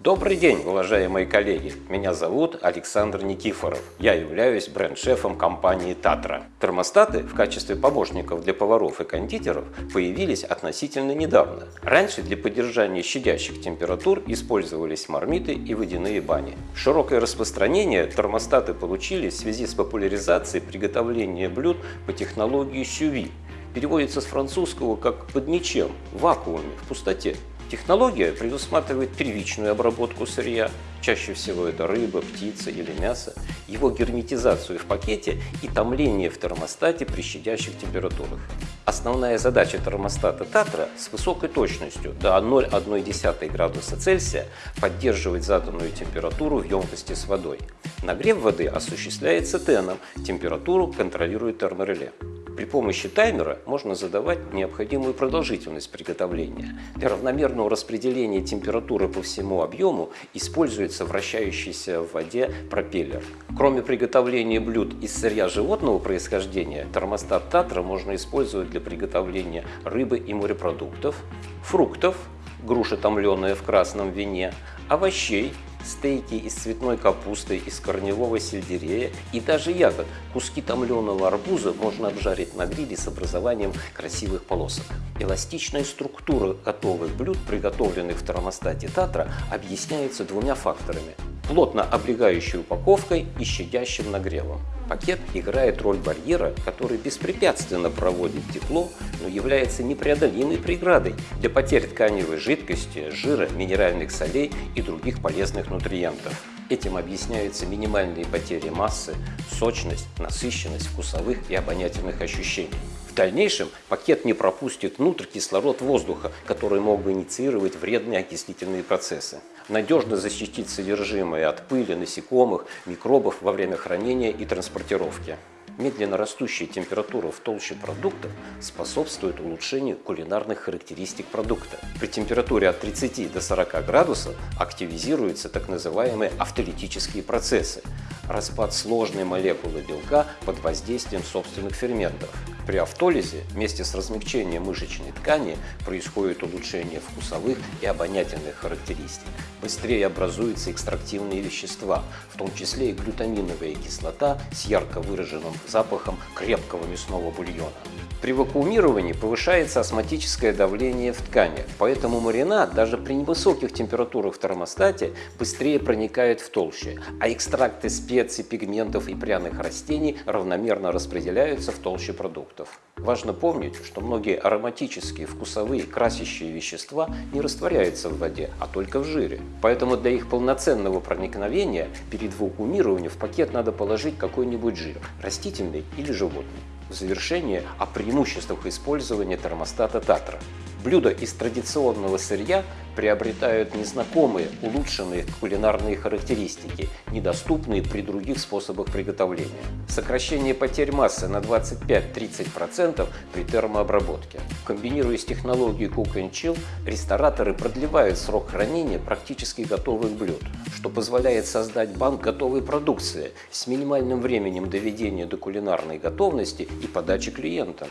Добрый день, уважаемые коллеги! Меня зовут Александр Никифоров. Я являюсь бренд-шефом компании «Татра». Термостаты в качестве помощников для поваров и кондитеров появились относительно недавно. Раньше для поддержания щадящих температур использовались мармиты и водяные бани. Широкое распространение термостаты получили в связи с популяризацией приготовления блюд по технологии сюви. Переводится с французского как «под ничем», вакууме, в пустоте. Технология предусматривает первичную обработку сырья, чаще всего это рыба, птица или мясо, его герметизацию в пакете и томление в термостате при щадящих температурах. Основная задача термостата Татра с высокой точностью до 0,1 градуса Цельсия поддерживать заданную температуру в емкости с водой. Нагрев воды осуществляется теном, температуру контролирует термореле. При помощи таймера можно задавать необходимую продолжительность приготовления. Для равномерного распределения температуры по всему объему используется вращающийся в воде пропеллер. Кроме приготовления блюд из сырья животного происхождения, термостат Татра можно использовать для приготовления рыбы и морепродуктов, фруктов, груша томленая в красном вине, овощей, стейки из цветной капусты, из корневого сельдерея и даже ягод. Куски томленого арбуза можно обжарить на гриле с образованием красивых полосок. Эластичная структура готовых блюд, приготовленных в термостате Татра, объясняется двумя факторами плотно облегающей упаковкой и щадящим нагревом. Пакет играет роль барьера, который беспрепятственно проводит тепло, но является непреодолимой преградой для потерь тканевой жидкости, жира, минеральных солей и других полезных нутриентов. Этим объясняются минимальные потери массы, сочность, насыщенность вкусовых и обонятельных ощущений. В дальнейшем пакет не пропустит внутрь кислород воздуха, который мог бы инициировать вредные окислительные процессы. Надежно защитить содержимое от пыли, насекомых, микробов во время хранения и транспортировки. Медленно растущая температура в толще продуктов способствует улучшению кулинарных характеристик продукта. При температуре от 30 до 40 градусов активизируются так называемые автолитические процессы – распад сложной молекулы белка под воздействием собственных ферментов. При автолизе вместе с размягчением мышечной ткани происходит улучшение вкусовых и обонятельных характеристик. Быстрее образуются экстрактивные вещества, в том числе и глютаминовая кислота с ярко выраженным запахом крепкого мясного бульона. При вакуумировании повышается осмотическое давление в ткани, поэтому маринад даже при невысоких температурах в термостате быстрее проникает в толще, а экстракты специй, пигментов и пряных растений равномерно распределяются в толще продуктов. Важно помнить, что многие ароматические, вкусовые, красящие вещества не растворяются в воде, а только в жире. Поэтому для их полноценного проникновения перед вакуумированием в пакет надо положить какой-нибудь жир, растительный или животный. В завершение о преимуществах использования термостата Татра. Блюда из традиционного сырья приобретают незнакомые, улучшенные кулинарные характеристики, недоступные при других способах приготовления. Сокращение потерь массы на 25-30% при термообработке. Комбинируя с технологией Cook and Chill, рестораторы продлевают срок хранения практически готовых блюд, что позволяет создать банк готовой продукции с минимальным временем доведения до кулинарной готовности и подачи клиентам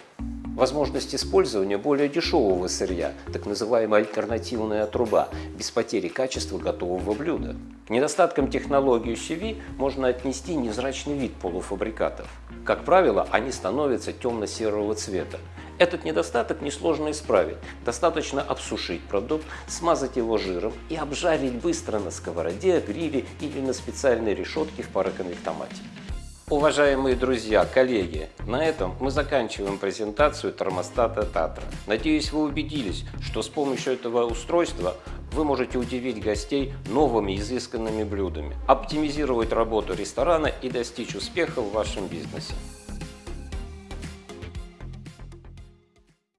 возможность использования более дешевого сырья, так называемая альтернативная труба, без потери качества готового блюда. К недостаткам технологии CV можно отнести незрачный вид полуфабрикатов. Как правило, они становятся темно-серого цвета. Этот недостаток несложно исправить. Достаточно обсушить продукт, смазать его жиром и обжарить быстро на сковороде, гриле или на специальной решетке в пароконвектомате. Уважаемые друзья, коллеги, на этом мы заканчиваем презентацию термостата Татра. Надеюсь, вы убедились, что с помощью этого устройства вы можете удивить гостей новыми изысканными блюдами, оптимизировать работу ресторана и достичь успеха в вашем бизнесе.